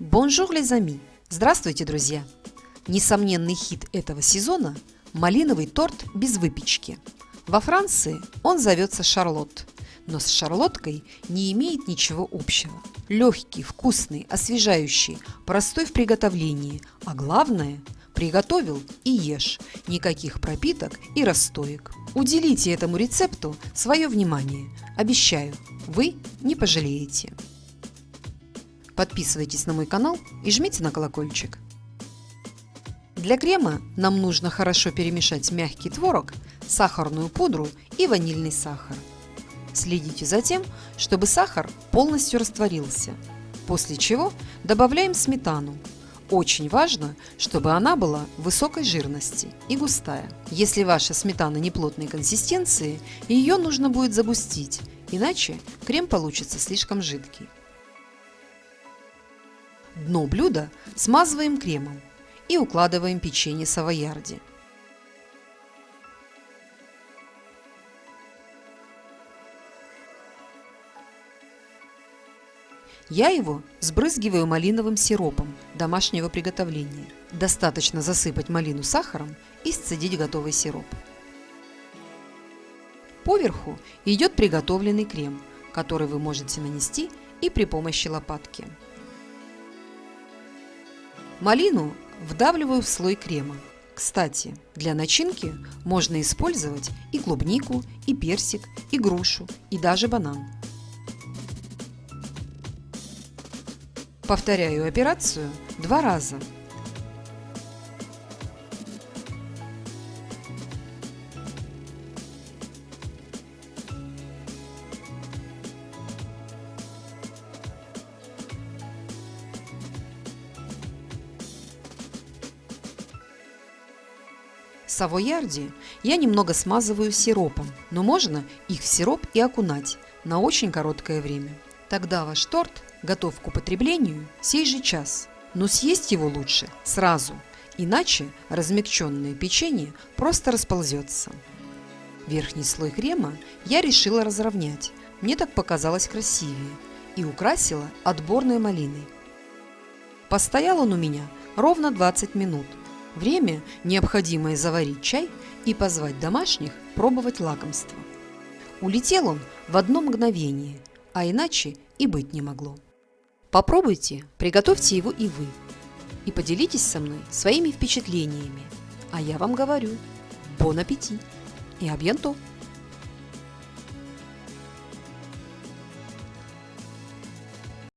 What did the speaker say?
Bonjour, amis! Здравствуйте, друзья! Несомненный хит этого сезона – малиновый торт без выпечки. Во Франции он зовется charlotte, но с шарлоткой не имеет ничего общего. Легкий, вкусный, освежающий, простой в приготовлении, а главное – приготовил и ешь, никаких пропиток и расстоек. Уделите этому рецепту свое внимание. Обещаю, вы не пожалеете. Подписывайтесь на мой канал и жмите на колокольчик. Для крема нам нужно хорошо перемешать мягкий творог, сахарную пудру и ванильный сахар. Следите за тем, чтобы сахар полностью растворился, после чего добавляем сметану. Очень важно, чтобы она была высокой жирности и густая. Если ваша сметана неплотной консистенции, ее нужно будет загустить, иначе крем получится слишком жидкий. Дно блюда смазываем кремом и укладываем печенье савоярди. Я его сбрызгиваю малиновым сиропом домашнего приготовления. Достаточно засыпать малину сахаром и сцедить готовый сироп. Поверху идет приготовленный крем, который вы можете нанести и при помощи лопатки. Малину вдавливаю в слой крема. Кстати, для начинки можно использовать и клубнику, и персик, и грушу, и даже банан. Повторяю операцию два раза Савоярди я немного смазываю сиропом, но можно их в сироп и окунать на очень короткое время. Тогда ваш торт готов к употреблению сей же час, но съесть его лучше сразу, иначе размягченное печенье просто расползется. Верхний слой крема я решила разровнять, мне так показалось красивее, и украсила отборной малиной. Постоял он у меня ровно 20 минут – Время, необходимое заварить чай и позвать домашних пробовать лакомство. Улетел он в одно мгновение, а иначе и быть не могло. Попробуйте, приготовьте его и вы. И поделитесь со мной своими впечатлениями. А я вам говорю, бон аппетит и абьянто!